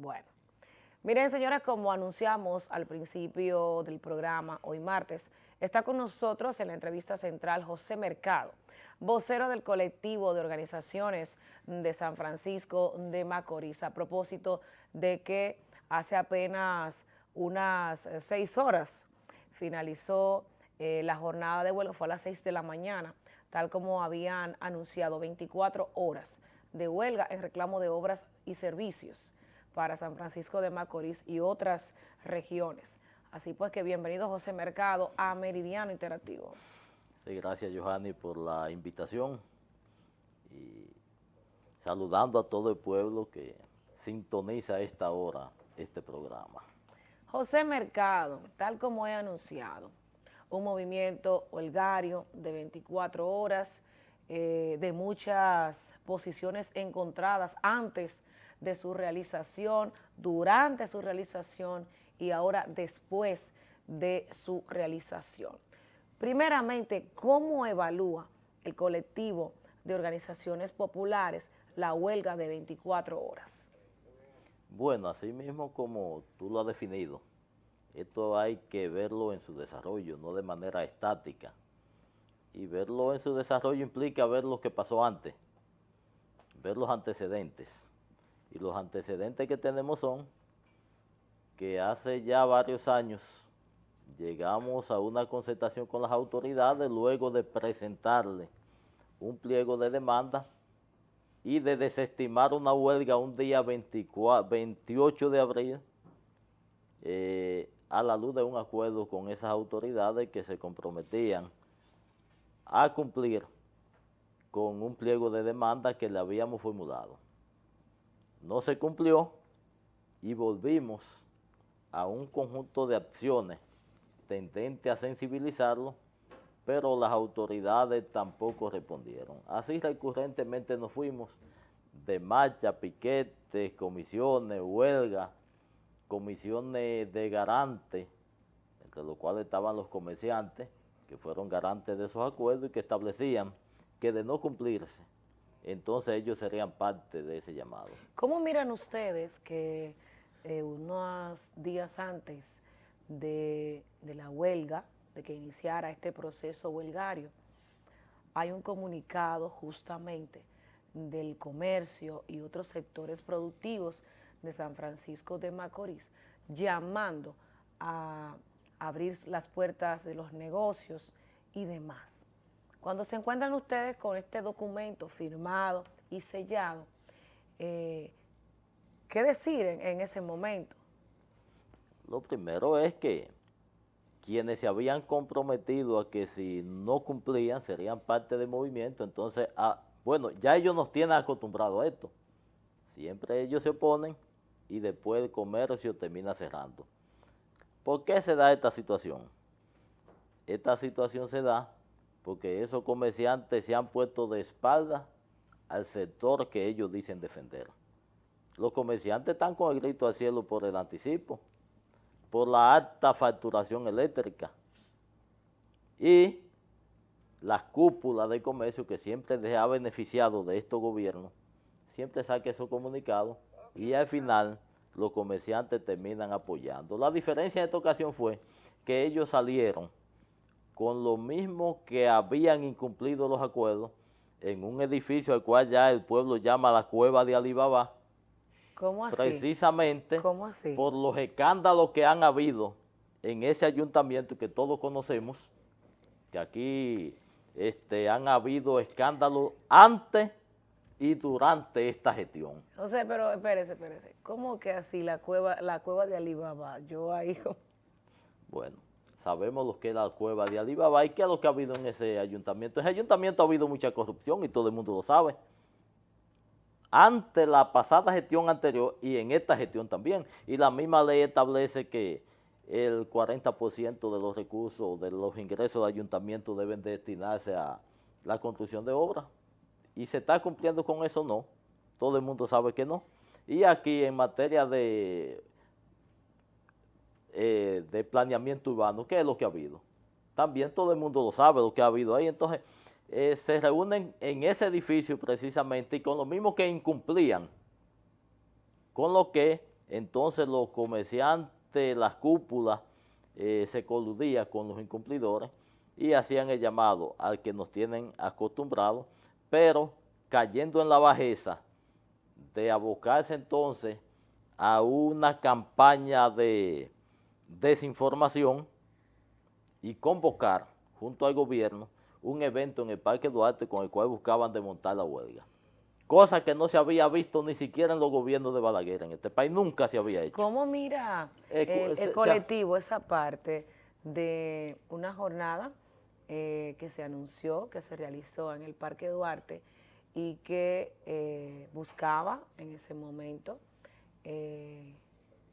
Bueno, miren señores, como anunciamos al principio del programa, hoy martes, está con nosotros en la entrevista central José Mercado, vocero del colectivo de organizaciones de San Francisco de Macorís, a propósito de que hace apenas unas eh, seis horas finalizó eh, la jornada de vuelo, fue a las seis de la mañana, tal como habían anunciado 24 horas de huelga en reclamo de obras y servicios para San Francisco de Macorís y otras regiones. Así pues que bienvenido José Mercado a Meridiano Interactivo. Sí, gracias Johanny por la invitación y saludando a todo el pueblo que sintoniza a esta hora este programa. José Mercado, tal como he anunciado, un movimiento holgario de 24 horas, eh, de muchas posiciones encontradas antes de su realización, durante su realización y ahora después de su realización. Primeramente, ¿cómo evalúa el colectivo de organizaciones populares la huelga de 24 horas? Bueno, así mismo como tú lo has definido, esto hay que verlo en su desarrollo, no de manera estática. Y verlo en su desarrollo implica ver lo que pasó antes, ver los antecedentes. Y los antecedentes que tenemos son que hace ya varios años llegamos a una concertación con las autoridades luego de presentarle un pliego de demanda y de desestimar una huelga un día 24, 28 de abril eh, a la luz de un acuerdo con esas autoridades que se comprometían a cumplir con un pliego de demanda que le habíamos formulado no se cumplió y volvimos a un conjunto de acciones tendente a sensibilizarlo, pero las autoridades tampoco respondieron. Así recurrentemente nos fuimos de marcha, piquetes, comisiones, huelga, comisiones de garantes, entre los cuales estaban los comerciantes, que fueron garantes de esos acuerdos y que establecían que de no cumplirse entonces ellos serían parte de ese llamado. ¿Cómo miran ustedes que eh, unos días antes de, la huelga, de que iniciara este proceso huelgario, hay un comunicado justamente del comercio y otros sectores productivos de San Francisco de Macorís llamando a abrir las puertas de los negocios y demás. Cuando se encuentran ustedes con este documento firmado y sellado, eh, ¿qué decir en, ese momento? Lo primero es que quienes se habían comprometido a que si no cumplían serían parte del movimiento, entonces, ah, bueno, ya ellos nos tienen acostumbrados a esto. Siempre ellos se oponen y después el comercio termina cerrando. ¿Por qué se da esta situación? Esta situación se da porque esos comerciantes se han puesto de espalda al sector que ellos dicen defender. Los comerciantes están con el grito al cielo por el anticipo, por la alta facturación eléctrica y las cúpulas de comercio que siempre les ha beneficiado de estos gobiernos, siempre saque esos comunicados y al final los comerciantes terminan apoyando. La diferencia en esta ocasión fue que ellos salieron con lo mismo que habían incumplido los acuerdos en un edificio al cual ya el pueblo llama la cueva de Alibaba. ¿Cómo así? Precisamente por los escándalos que han habido en ese ayuntamiento que todos conocemos, que aquí este, han habido escándalos antes y durante esta gestión. O sea, pero espérese, espérese, ¿cómo que así la cueva, la cueva de Alibaba? Yo ahí... Bueno, sabemos lo que es la cueva de Alibaba y qué es lo que ha habido en ese ayuntamiento. En ese ayuntamiento ha habido mucha corrupción y todo el mundo lo sabe. Ante la pasada gestión anterior y en esta gestión también. Y la misma ley establece que el 40% de los recursos, de los ingresos del ayuntamiento deben destinarse a la construcción de obras. ¿Y se está cumpliendo con eso? No. Todo el mundo sabe que no. Y aquí en materia de eh, de planeamiento urbano, ¿qué es lo que ha habido? También todo el mundo lo sabe lo que ha habido ahí, entonces eh, se reúnen en ese edificio precisamente y con lo mismo que incumplían, con lo que entonces los comerciantes, las cúpulas, eh, se coludían con los incumplidores y hacían el llamado al que nos tienen acostumbrados, pero cayendo en la bajeza de abocarse entonces a una campaña de desinformación y convocar junto al gobierno un evento en el Parque Duarte con el cual buscaban desmontar la huelga. Cosa que no se había visto ni siquiera en los gobiernos de Balaguer, en este país nunca se había hecho. ¿Cómo mira eh, el, colectivo esa parte de una jornada eh, que se anunció, que se realizó en el Parque Duarte y que eh, buscaba en ese momento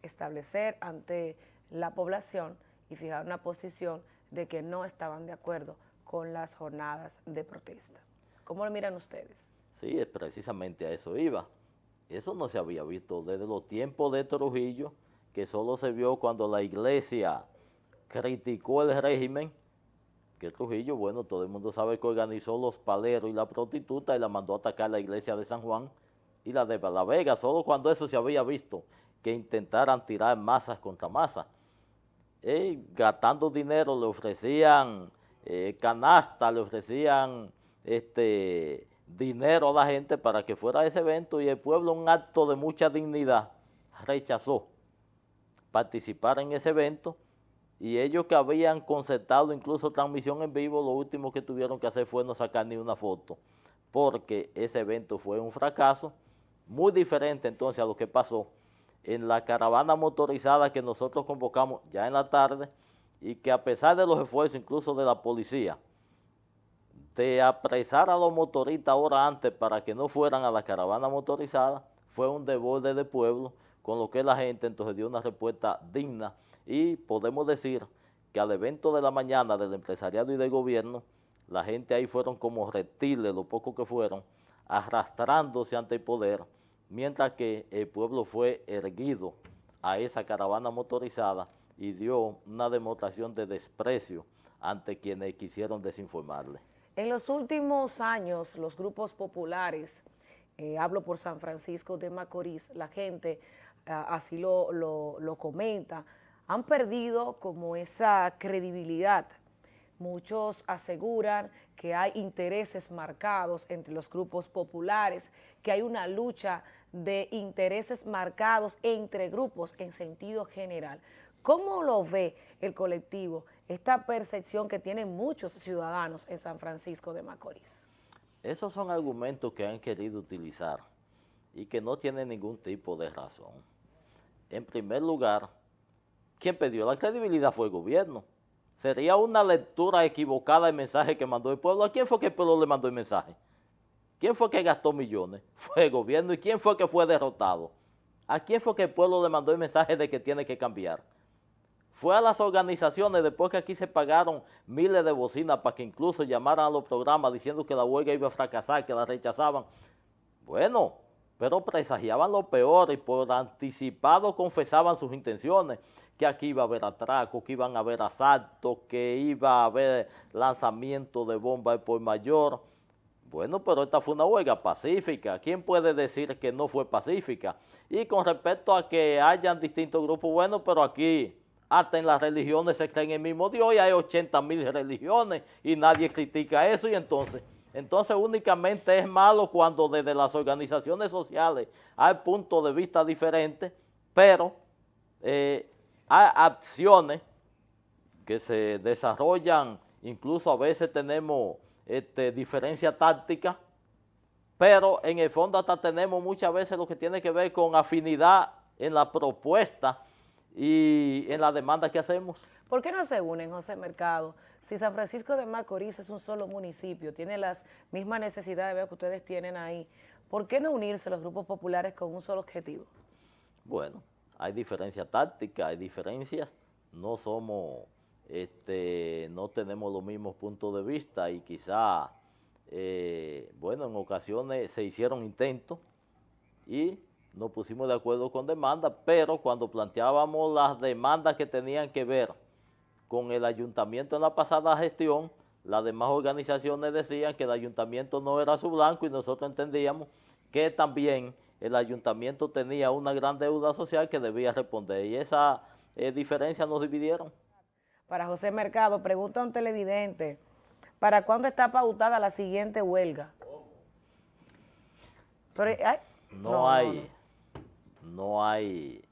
establecer ante la población y fijar una posición de que no estaban de acuerdo con las jornadas de protesta. ¿Cómo lo miran ustedes? Sí, precisamente a eso iba. Eso no se había visto desde los tiempos de Trujillo, que solo se vio cuando la iglesia criticó el régimen, que Trujillo, bueno, todo el mundo sabe que organizó los paleros y la prostituta y la mandó a atacar la iglesia de San Juan y la de La Vega, solo cuando eso se había visto, que intentaran tirar masas contra masas. Y gastando dinero le ofrecían eh, canasta, le ofrecían este, dinero a la gente para que fuera a ese evento y el pueblo, un acto de mucha dignidad, rechazó participar en ese evento. Y ellos que habían concertado incluso transmisión en vivo, lo último que tuvieron que hacer fue no sacar ni una foto, porque ese evento fue un fracaso, muy diferente entonces a lo que pasó en la caravana motorizada que nosotros convocamos ya en la tarde, y que a pesar de los esfuerzos incluso de la policía, de apresar a los motoristas ahora antes para que no fueran a la caravana motorizada, fue un desborde de pueblo, con lo que la gente entonces dio una respuesta digna y podemos decir que al evento de la mañana del empresariado y del gobierno, la gente ahí fueron como reptiles, lo poco que fueron, arrastrándose ante el poder, mientras que el pueblo fue erguido a esa caravana motorizada y dio una demostración de desprecio ante quienes quisieron desinformarle. En los últimos años, los grupos populares, eh, hablo por San Francisco de Macorís, la gente ah, así lo, lo comenta, han perdido como esa credibilidad. Muchos aseguran que hay intereses marcados entre los grupos populares, que hay una lucha de intereses marcados entre grupos en sentido general. ¿Cómo lo ve el colectivo, esta percepción que tienen muchos ciudadanos en San Francisco de Macorís? Esos son argumentos que han querido utilizar y que no tienen ningún tipo de razón. En primer lugar, quien perdió la credibilidad fue el gobierno. Sería una lectura equivocada del mensaje que mandó el pueblo. ¿A quién fue que el pueblo le mandó el mensaje? ¿Quién fue que gastó millones? Fue el gobierno. ¿Y quién fue que fue derrotado? ¿A quién fue que el pueblo le mandó el mensaje de que tiene que cambiar? fue a las organizaciones después que aquí se pagaron miles de bocinas para que incluso llamaran a los programas diciendo que la huelga iba a fracasar, que la rechazaban. Bueno, pero presagiaban lo peor y por anticipado confesaban sus intenciones, que aquí iba a haber atraco, que iban a haber asaltos, que iba a haber lanzamiento de bombas por mayor. Bueno, pero esta fue una huelga pacífica. ¿Quién puede decir que no fue pacífica? Y con respecto a que hayan distintos grupos, bueno, pero aquí hasta en las religiones se creen en el mismo Dios y hay 80 mil religiones y nadie critica eso y entonces, entonces únicamente es malo cuando desde las organizaciones sociales hay puntos de vista diferentes, pero eh, hay acciones que se desarrollan, incluso a veces tenemos este, diferencia táctica, pero en el fondo hasta tenemos muchas veces lo que tiene que ver con afinidad en la propuesta y en la demanda que hacemos. ¿Por qué no se unen, José Mercado? Si San Francisco de Macorís es un solo municipio, tiene las mismas necesidades que ustedes tienen ahí, ¿por qué no unirse los grupos populares con un solo objetivo? Bueno, hay diferencias tácticas, hay diferencias, no somos, este, no tenemos los mismos puntos de vista y quizá, eh, bueno, en ocasiones se hicieron intentos y nos pusimos de acuerdo con demandas, pero cuando planteábamos las demandas que tenían que ver con el ayuntamiento en la pasada gestión, las demás organizaciones decían que el ayuntamiento no era su blanco y nosotros entendíamos que también el ayuntamiento tenía una gran deuda social que debía responder y esa eh, diferencia nos dividieron. Para José Mercado, pregunta a un televidente, ¿para cuándo está pautada la siguiente huelga? no, hay, no hay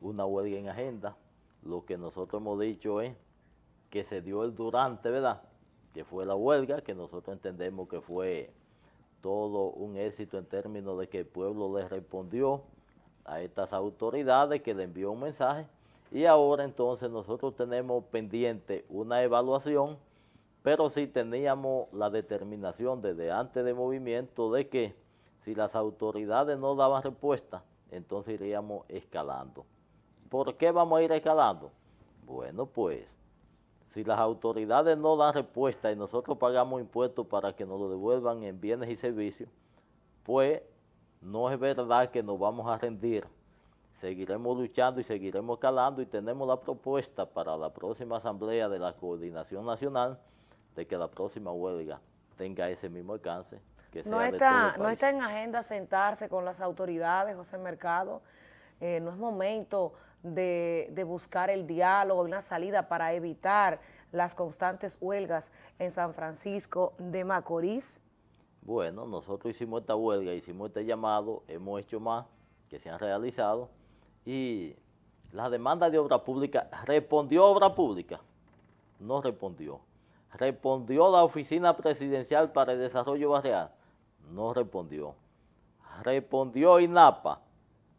una huelga en agenda. Lo que nosotros hemos dicho es que se dio el durante, ¿verdad? Que fue la huelga, que nosotros entendemos que fue todo un éxito en términos de que el pueblo le respondió a estas autoridades, que le envió un mensaje, y ahora entonces nosotros tenemos pendiente una evaluación, pero sí teníamos la determinación desde antes de movimiento de que si las autoridades no daban respuesta, entonces iríamos escalando. ¿Por qué vamos a ir escalando? Bueno, pues, si las autoridades no dan respuesta y nosotros pagamos impuestos para que nos lo devuelvan en bienes y servicios, pues no es verdad que nos vamos a rendir. Seguiremos luchando y seguiremos escalando y tenemos la propuesta para la próxima asamblea de la Coordinación Nacional de que la próxima huelga tenga ese mismo alcance no está, no está en agenda sentarse con las autoridades, José Mercado, eh, no es momento de, buscar el diálogo, una salida para evitar las constantes huelgas en San Francisco de Macorís. Bueno, nosotros hicimos esta huelga, hicimos este llamado, hemos hecho más que se han realizado y la demanda de obra pública, ¿respondió obra pública? No respondió. ¿Respondió la Oficina Presidencial para el Desarrollo Barrial? No respondió. ¿Respondió INAPA?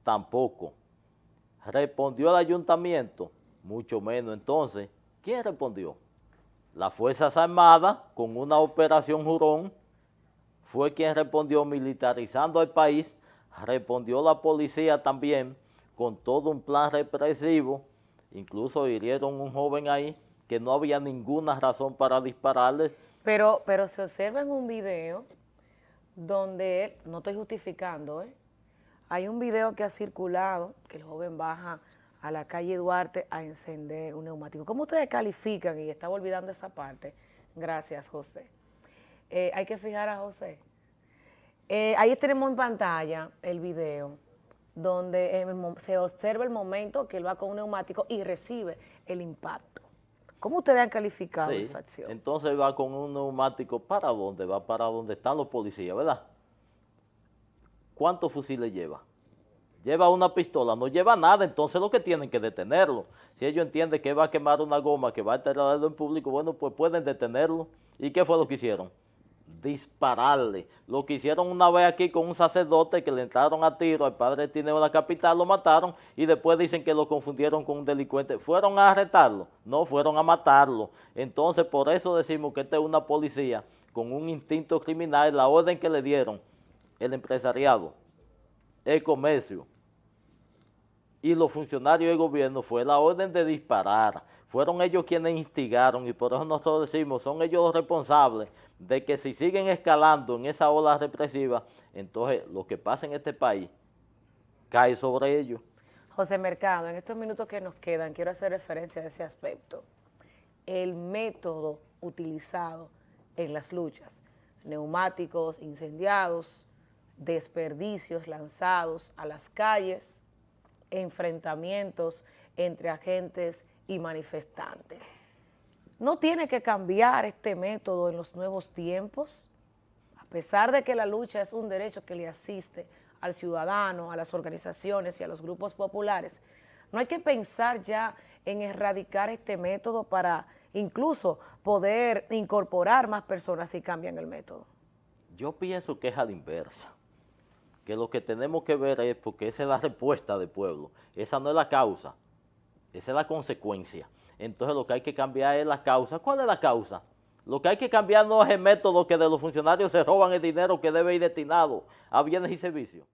Tampoco. ¿Respondió el ayuntamiento? Mucho menos. Entonces, ¿quién respondió? Las Fuerzas Armadas, con una operación Jurón, fue quien respondió militarizando el país, respondió la policía también, con todo un plan represivo, incluso hirieron un joven ahí, que no había ninguna razón para dispararle. Pero, pero se observa en un video donde él, no estoy justificando, ¿eh? Hay un video que ha circulado, que el joven baja a la calle Duarte a encender un neumático. ¿Cómo ustedes califican? Y estaba olvidando esa parte. Gracias, José. Eh, hay que fijar a José. Eh, ahí tenemos en pantalla el video donde se observa el momento que él va con un neumático y recibe el impacto. ¿Cómo ustedes han calificado esa acción? Entonces va con un neumático, ¿para dónde? Va para donde están los policías, ¿verdad? ¿Cuántos fusiles lleva? Lleva una pistola, no lleva nada, entonces lo que tienen que detenerlo. Si ellos entienden que va a quemar una goma, que va a alterarlo en público, bueno, pues pueden detenerlo. ¿Y qué fue lo que hicieron? dispararle. Lo que hicieron una vez aquí con un sacerdote que le entraron a tiro al padre Tineo de la capital, lo mataron y después dicen que lo confundieron con un delincuente. ¿Fueron a arrestarlo? No, fueron a matarlo. Entonces, por eso decimos que esta es una policía con un instinto criminal, la orden que le dieron el empresariado, el comercio y los funcionarios del gobierno fue la orden de disparar. Fueron ellos quienes instigaron y por eso nosotros decimos, son ellos los responsables de que si siguen escalando en esa ola represiva, entonces lo que pasa en este país cae sobre ellos. José Mercado, en estos minutos que nos quedan, quiero hacer referencia a ese aspecto. El método utilizado en las luchas, neumáticos incendiados, desperdicios lanzados a las calles, enfrentamientos entre agentes y manifestantes. ¿No tiene que cambiar este método en los nuevos tiempos? A pesar de que la lucha es un derecho que le asiste al ciudadano, a las organizaciones y a los grupos populares, no hay que pensar ya en erradicar este método para incluso poder incorporar más personas si cambian el método. Yo pienso que es a la inversa, que lo que tenemos que ver es, porque esa es la respuesta del pueblo, esa no es la causa, esa es la consecuencia. Entonces lo que hay que cambiar es la causa. ¿Cuál es la causa? Lo que hay que cambiar no es el método que de los funcionarios se roban el dinero que debe ir destinado a bienes y servicios.